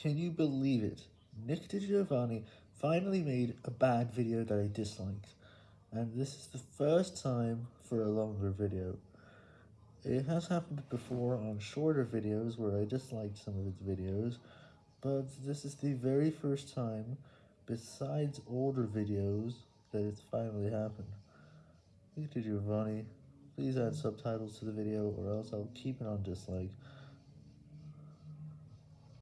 Can you believe it? Nick DiGiovanni finally made a bad video that I disliked, and this is the first time for a longer video. It has happened before on shorter videos where I disliked some of its videos, but this is the very first time, besides older videos, that it's finally happened. Nick DiGiovanni, please add subtitles to the video or else I'll keep it on dislike.